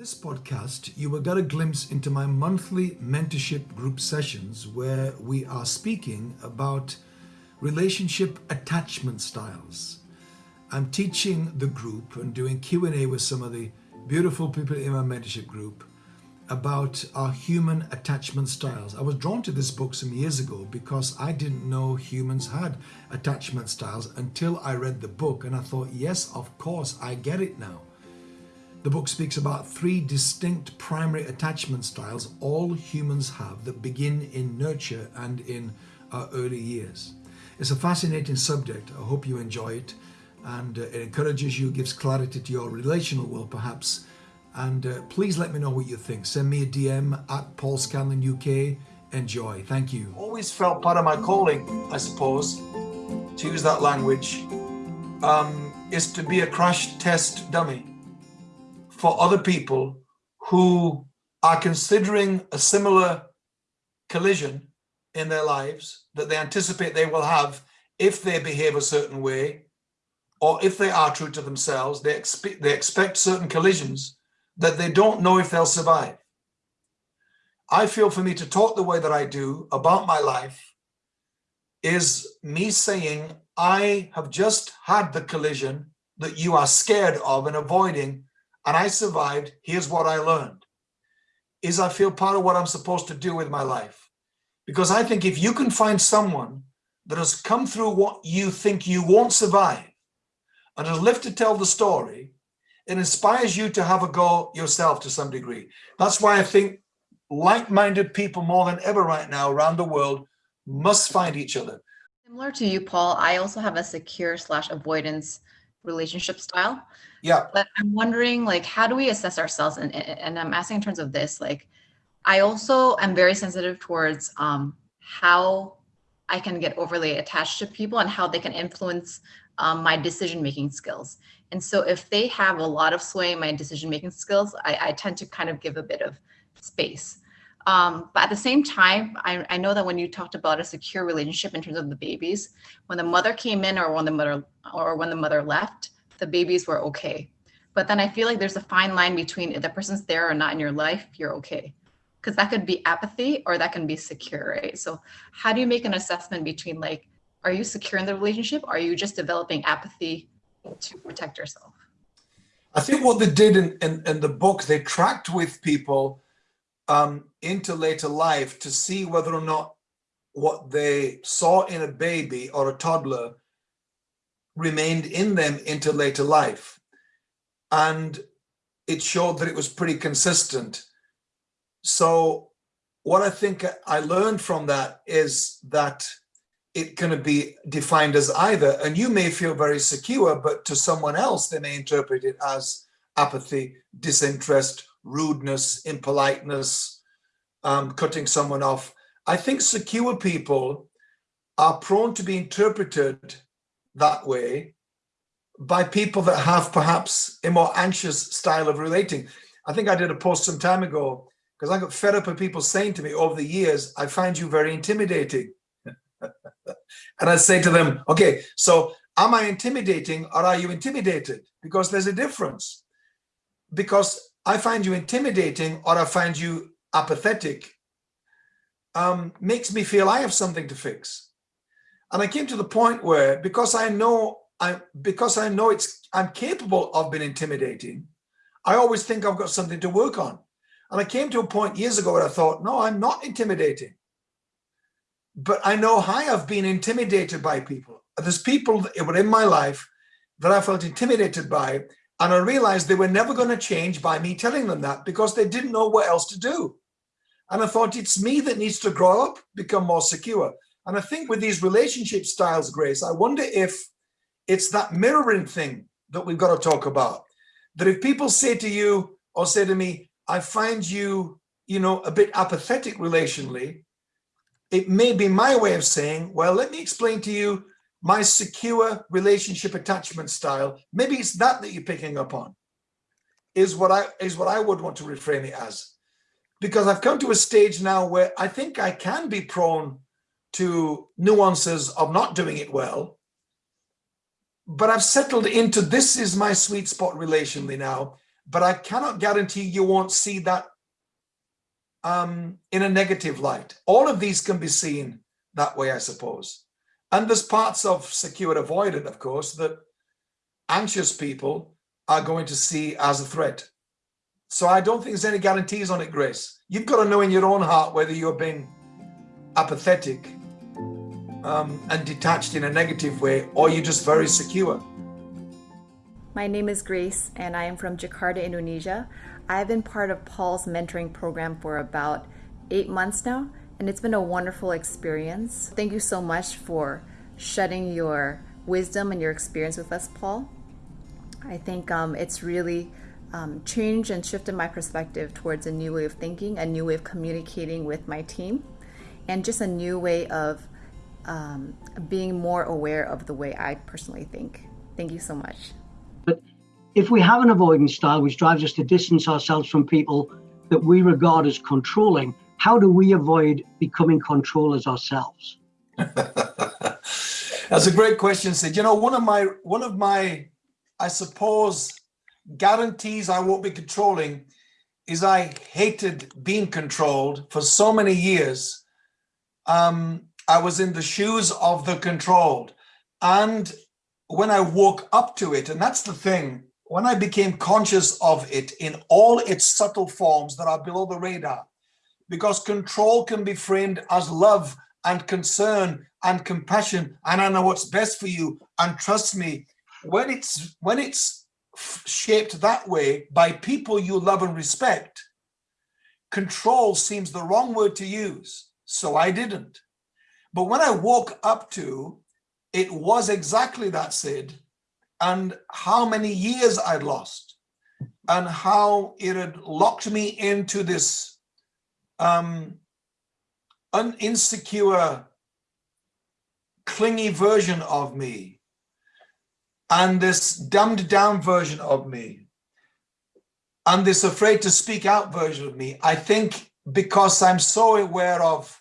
this podcast, you will get a glimpse into my monthly mentorship group sessions where we are speaking about relationship attachment styles. I'm teaching the group and doing Q&A with some of the beautiful people in my mentorship group about our human attachment styles. I was drawn to this book some years ago because I didn't know humans had attachment styles until I read the book and I thought, yes, of course, I get it now. The book speaks about three distinct primary attachment styles all humans have that begin in nurture and in our early years. It's a fascinating subject. I hope you enjoy it and uh, it encourages you, gives clarity to your relational world perhaps. And uh, please let me know what you think. Send me a DM at Paul Scanlon UK. Enjoy. Thank you. Always felt part of my calling, I suppose, to use that language, um, is to be a crash test dummy for other people who are considering a similar collision in their lives that they anticipate they will have if they behave a certain way or if they are true to themselves, they expect, they expect certain collisions that they don't know if they'll survive. I feel for me to talk the way that I do about my life is me saying, I have just had the collision that you are scared of and avoiding and I survived, here's what I learned, is I feel part of what I'm supposed to do with my life. Because I think if you can find someone that has come through what you think you won't survive and has lived to tell the story, it inspires you to have a go yourself to some degree. That's why I think like-minded people more than ever right now around the world must find each other. Similar to you, Paul, I also have a secure slash avoidance relationship style. Yeah. But I'm wondering, like, how do we assess ourselves? And, and I'm asking in terms of this, like, I also am very sensitive towards um, how I can get overly attached to people and how they can influence um, my decision-making skills. And so if they have a lot of sway in my decision-making skills, I, I, tend to kind of give a bit of space. Um, but at the same time, I, I, know that when you talked about a secure relationship in terms of the babies, when the mother came in or when the mother or when the mother left, the babies were okay. But then I feel like there's a fine line between if the person's there or not in your life, you're okay. Because that could be apathy or that can be secure, right? So how do you make an assessment between like, are you secure in the relationship? Or are you just developing apathy to protect yourself? I think what they did in, in, in the book, they tracked with people um, into later life to see whether or not what they saw in a baby or a toddler remained in them into later life. And it showed that it was pretty consistent. So what I think I learned from that is that it can be defined as either, and you may feel very secure, but to someone else, they may interpret it as apathy, disinterest, rudeness, impoliteness, um, cutting someone off. I think secure people are prone to be interpreted that way by people that have perhaps a more anxious style of relating. I think I did a post some time ago because I got fed up with people saying to me over the years, I find you very intimidating. and I say to them, okay, so am I intimidating or are you intimidated? Because there's a difference. Because I find you intimidating or I find you apathetic um, makes me feel I have something to fix. And I came to the point where because I know I because I know it's I'm capable of being intimidating, I always think I've got something to work on. And I came to a point years ago where I thought, no, I'm not intimidating. But I know how I've been intimidated by people. There's people that were in my life that I felt intimidated by and I realized they were never going to change by me telling them that because they didn't know what else to do. And I thought it's me that needs to grow up, become more secure. And I think with these relationship styles, Grace, I wonder if it's that mirroring thing that we've got to talk about. That if people say to you or say to me, I find you, you know, a bit apathetic relationally, it may be my way of saying, well, let me explain to you my secure relationship attachment style, maybe it's that that you're picking up on, is what I is what I would want to reframe it as. Because I've come to a stage now where I think I can be prone to nuances of not doing it well, but I've settled into this is my sweet spot relationally now, but I cannot guarantee you won't see that um, in a negative light. All of these can be seen that way, I suppose. And there's parts of secure avoidant, of course, that anxious people are going to see as a threat. So I don't think there's any guarantees on it, Grace. You've got to know in your own heart whether you're being apathetic um, and detached in a negative way, or you're just very secure. My name is Grace, and I am from Jakarta, Indonesia. I've been part of Paul's mentoring program for about eight months now, and it's been a wonderful experience. Thank you so much for shedding your wisdom and your experience with us, Paul. I think um, it's really um, changed and shifted my perspective towards a new way of thinking, a new way of communicating with my team, and just a new way of um, being more aware of the way I personally think. Thank you so much. But if we have an avoidance style which drives us to distance ourselves from people that we regard as controlling, how do we avoid becoming controllers ourselves? That's a great question, Sid. You know, one of my one of my, I suppose, guarantees I won't be controlling is I hated being controlled for so many years. Um, I was in the shoes of the controlled. And when I woke up to it, and that's the thing, when I became conscious of it in all its subtle forms that are below the radar, because control can be framed as love and concern and compassion, and I know what's best for you, and trust me, when it's when it's shaped that way by people you love and respect, control seems the wrong word to use. So I didn't. But when I woke up to, it was exactly that, Sid, and how many years I'd lost, and how it had locked me into this um, insecure, clingy version of me, and this dumbed down version of me, and this afraid to speak out version of me. I think because I'm so aware of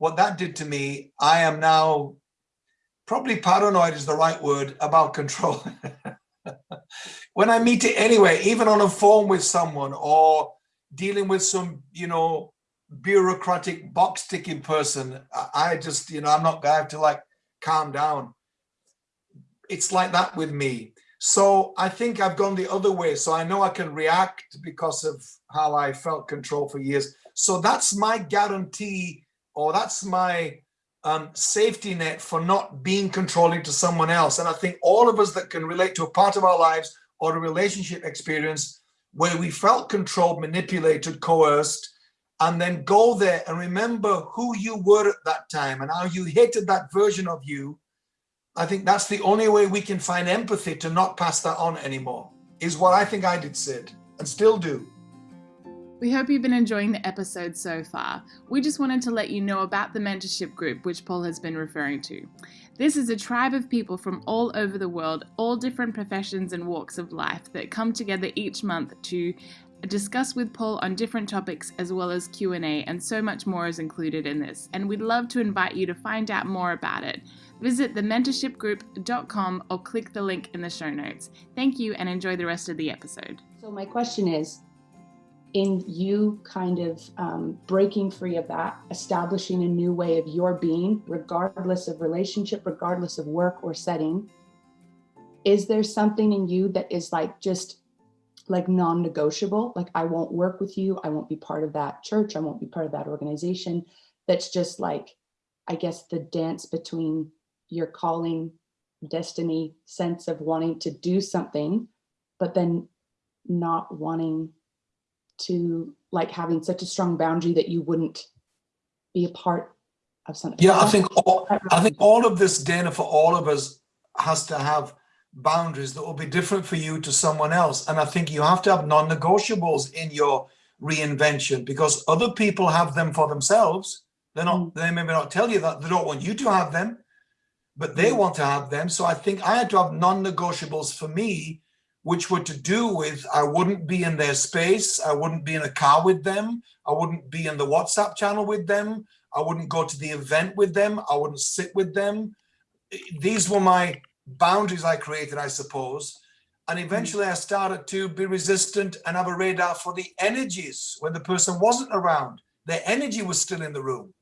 what that did to me, I am now probably paranoid is the right word about control. when I meet it anyway, even on a phone with someone or dealing with some, you know, bureaucratic box ticking person, I just, you know, I'm not going to like calm down. It's like that with me. So I think I've gone the other way. So I know I can react because of how I felt control for years. So that's my guarantee or that's my um, safety net for not being controlling to someone else. And I think all of us that can relate to a part of our lives or a relationship experience where we felt controlled, manipulated, coerced, and then go there and remember who you were at that time and how you hated that version of you. I think that's the only way we can find empathy to not pass that on anymore, is what I think I did, Sid, and still do. We hope you've been enjoying the episode so far. We just wanted to let you know about the mentorship group, which Paul has been referring to. This is a tribe of people from all over the world, all different professions and walks of life that come together each month to discuss with Paul on different topics as well as Q&A and so much more is included in this and we'd love to invite you to find out more about it. Visit thementorshipgroup.com or click the link in the show notes. Thank you and enjoy the rest of the episode. So my question is in you kind of um, breaking free of that, establishing a new way of your being, regardless of relationship, regardless of work or setting, is there something in you that is like just like non-negotiable? Like I won't work with you. I won't be part of that church. I won't be part of that organization. That's just like, I guess the dance between your calling, destiny, sense of wanting to do something, but then not wanting to like having such a strong boundary that you wouldn't be a part of something. Yeah, I think all, I think all of this, Dana, for all of us has to have boundaries that will be different for you to someone else. And I think you have to have non-negotiables in your reinvention because other people have them for themselves. They're not, mm. they may not tell you that they don't want you to have them, but they mm. want to have them. So I think I had to have non-negotiables for me which were to do with I wouldn't be in their space, I wouldn't be in a car with them, I wouldn't be in the WhatsApp channel with them, I wouldn't go to the event with them, I wouldn't sit with them. These were my boundaries I created, I suppose. And hmm. eventually I started to be resistant and have a radar for the energies when the person wasn't around. Their energy was still in the room.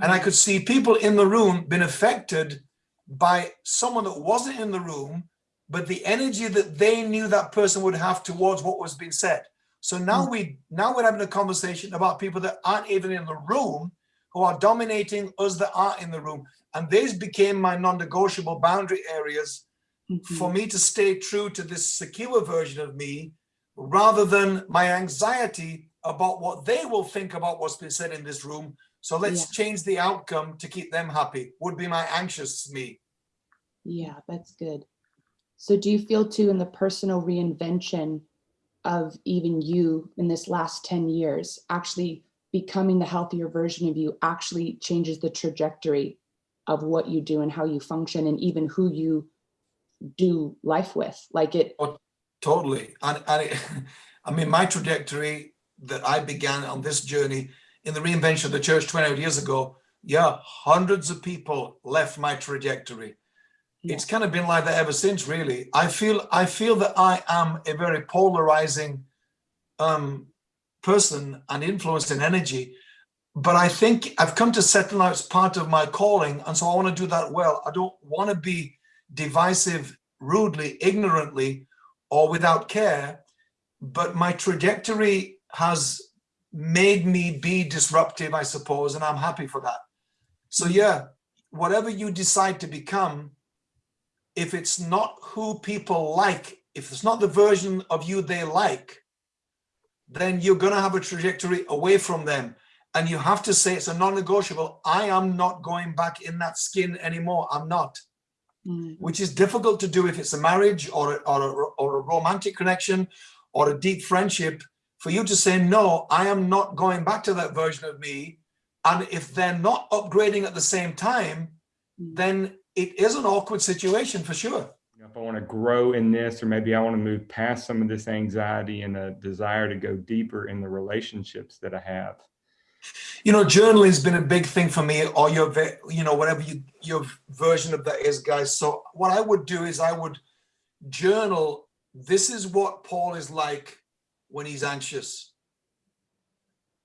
And I hmm. could see people in the room being affected by someone that wasn't in the room, but the energy that they knew that person would have towards what was being said. So now we now we're having a conversation about people that aren't even in the room, who are dominating us that are in the room. And these became my non-negotiable boundary areas Mhm. for me to stay true to this secure version of me, rather than my anxiety about what they will think about what's been said in this room. So let's Yeah. change the outcome to keep them happy, would be my anxious me. Yeah, that's good. So do you feel too in the personal reinvention of even you in this last 10 years, actually becoming the healthier version of you actually changes the trajectory of what you do and how you function and even who you do life with? Like it, oh, Totally. And, and I mean, my trajectory that I began on this journey in the reinvention of the church 20 odd years ago, yeah, hundreds of people left my trajectory. It's kind of been like that ever since, really. I feel I feel that I am a very polarizing um, person and influence and energy. But I think I've come to settle now it's part of my calling. And so I want to do that well. I don't want to be divisive, rudely, ignorantly, or without care. But my trajectory has made me be disruptive, I suppose, and I'm happy for that. So yeah, whatever you decide to become, if it's not who people like, if it's not the version of you they like, then you're going to have a trajectory away from them. And you have to say it's a non-negotiable. I am not going back in that skin anymore. I'm not, Mm, which is difficult to do if it's a marriage or a, or a, or a romantic connection or a deep friendship. For you to say, no, I am not going back to that version of me. And if they're not upgrading at the same time, mm, then it is an awkward situation for sure. If I want to grow in this, or maybe I want to move past some of this anxiety and a desire to go deeper in the relationships that I have. You know, journaling has been a big thing for me, or your, you know, whatever you, your version of that is, guys. So what I would do is I would journal. This is what Paul is like when he's anxious.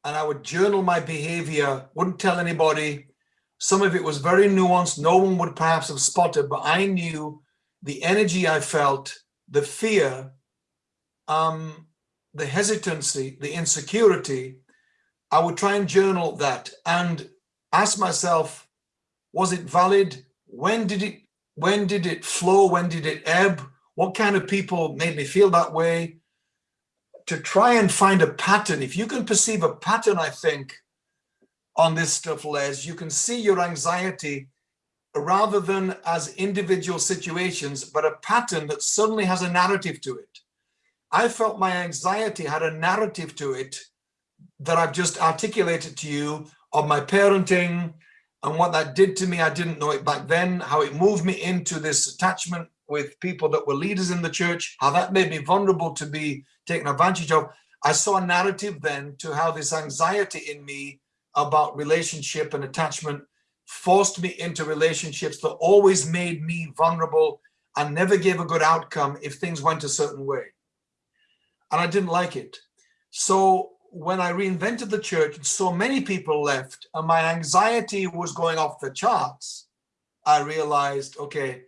And I would journal my behavior, wouldn't tell anybody. Some of it was very nuanced. No one would perhaps have spotted, but I knew the energy I felt, the fear, um, the hesitancy, the insecurity. I would try and journal that and ask myself, was it valid? When did it, when did it flow? When did it ebb? What kind of people made me feel that way? To try and find a pattern. If you can perceive a pattern, I think, on this stuff, Les, you can see your anxiety rather than as individual situations, but a pattern that suddenly has a narrative to it. I felt my anxiety had a narrative to it that I've just articulated to you of my parenting and what that did to me. I didn't know it back then, how it moved me into this attachment with people that were leaders in the church, how that made me vulnerable to be taken advantage of. I saw a narrative then to how this anxiety in me about relationship and attachment forced me into relationships that always made me vulnerable and never gave a good outcome if things went a certain way. And I didn't like it. So when I reinvented the church, and so many people left and my anxiety was going off the charts, I realized, okay,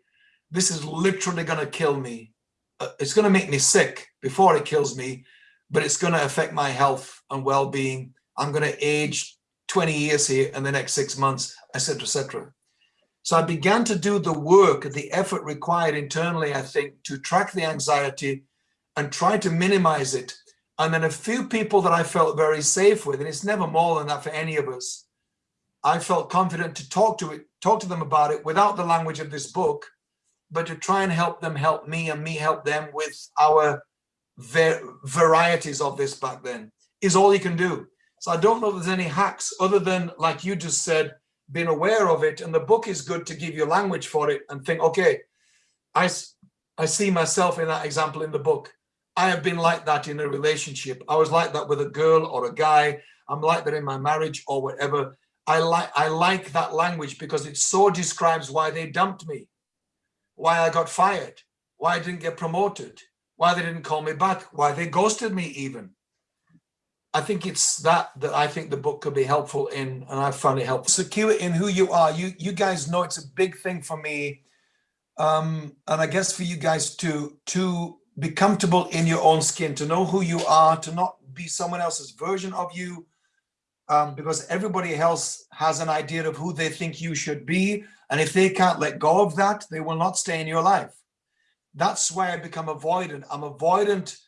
this is literally going to kill me. Uh, It's going to make me sick before it kills me, but it's going to affect my health and well-being. I'm going to age 20 years here and the next six months, etc., etc. So I began to do the work, the effort required internally, I think, to track the anxiety and try to minimize it. And then a few people that I felt very safe with, and it's never more than that for any of us. I felt confident to talk to it, talk to them about it without the language of this book, but to try and help them help me and me help them with our va- varieties of this back then is all you can do. So I don't know if there's any hacks other than, like you just said, being aware of it. And the book is good to give you language for it and think, okay, I, I see myself in that example in the book. I have been like that in a relationship. I was like that with a girl or a guy. I'm like that in my marriage or whatever. I like I like that language because it so describes why they dumped me, why I got fired, why I didn't get promoted, why they didn't call me back, why they ghosted me even. I think it's that that I think the book could be helpful in, and I found it helpful. Secure in who you are. You you guys know it's a big thing for me, um, and I guess for you guys to to be comfortable in your own skin, to know who you are, to not be someone else's version of you, um, because everybody else has an idea of who they think you should be, and if they can't let go of that, they will not stay in your life. That's why I become avoidant. I'm avoidant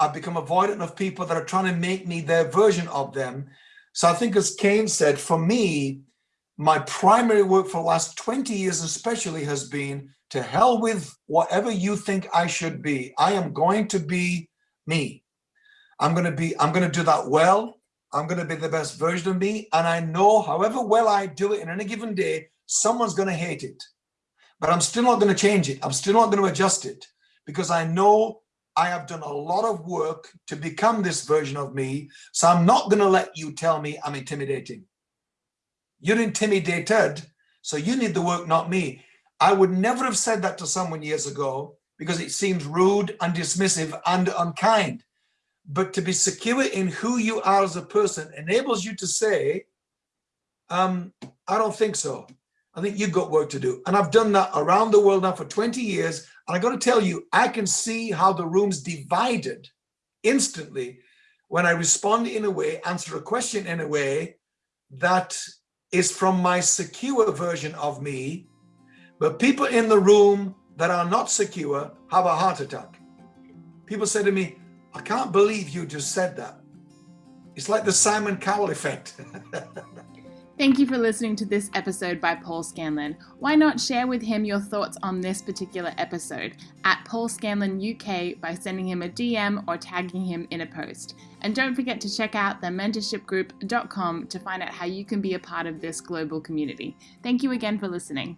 I've become avoidant of people that are trying to make me their version of them. So I think as Kane said, for me, my primary work for the last 20 years especially has been to hell with whatever you think I should be. I am going to be me. I'm going to be, I'm going to do that well. I'm going to be the best version of me. And I know however well I do it in any given day, someone's going to hate it. But I'm still not going to change it. I'm still not going to adjust it because I know I have done a lot of work to become this version of me. So I'm not going to let you tell me I'm intimidating. You're intimidated. So you need the work, not me. I would never have said that to someone years ago because it seems rude and dismissive and unkind. But to be secure in who you are as a person enables you to say, um, I don't think so. I think you've got work to do. And I've done that around the world now for 20 years. And I got to tell you, I can see how the room's divided instantly when I respond in a way, answer a question in a way that is from my secure version of me. But people in the room that are not secure have a heart attack. People say to me, I can't believe you just said that. It's like the Simon Cowell effect. Thank you for listening to this episode by Paul Scanlon. Why not share with him your thoughts on this particular episode at Paul Scanlon UK by sending him a DM or tagging him in a post. And don't forget to check out thementorshipgroup.com to find out how you can be a part of this global community. Thank you again for listening.